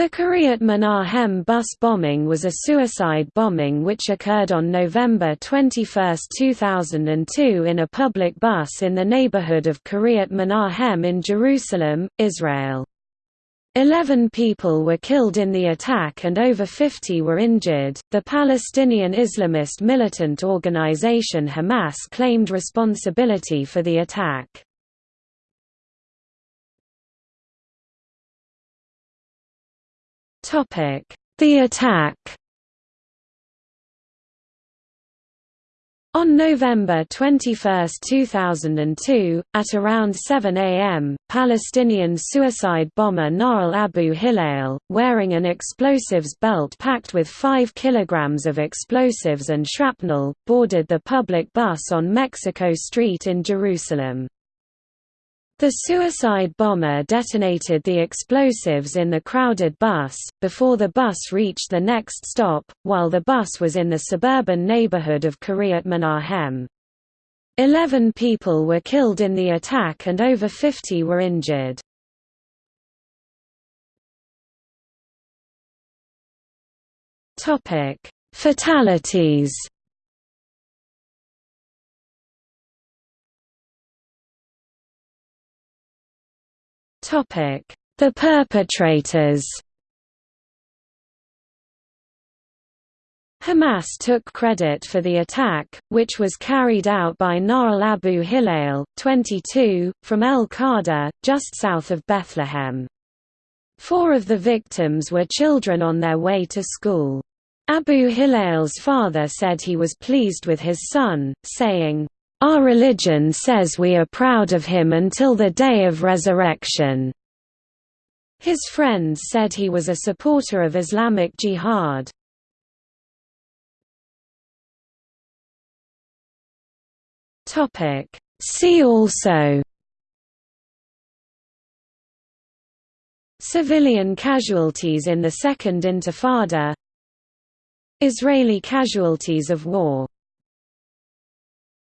The Kiryat Menahem bus bombing was a suicide bombing which occurred on November 21, 2002 in a public bus in the neighborhood of Kiryat Menahem in Jerusalem, Israel. Eleven people were killed in the attack and over 50 were injured. The Palestinian Islamist militant organization Hamas claimed responsibility for the attack. The attack On November 21, 2002, at around 7 am, Palestinian suicide bomber Nael Abu Hilal, wearing an explosives belt packed with 5 kilograms of explosives and shrapnel, boarded the public bus on Mexico Street in Jerusalem. The suicide bomber detonated the explosives in the crowded bus, before the bus reached the next stop, while the bus was in the suburban neighborhood of Kiryat Menahem. Eleven people were killed in the attack and over 50 were injured. Fatalities The perpetrators Hamas took credit for the attack, which was carried out by Nael Abu Hilal, 22, from al-Khader, just south of Bethlehem. Four of the victims were children on their way to school. Abu Hilal's father said he was pleased with his son, saying, our religion says we are proud of him until the day of resurrection." His friends said he was a supporter of Islamic Jihad. See also Civilian casualties in the Second Intifada Israeli casualties of war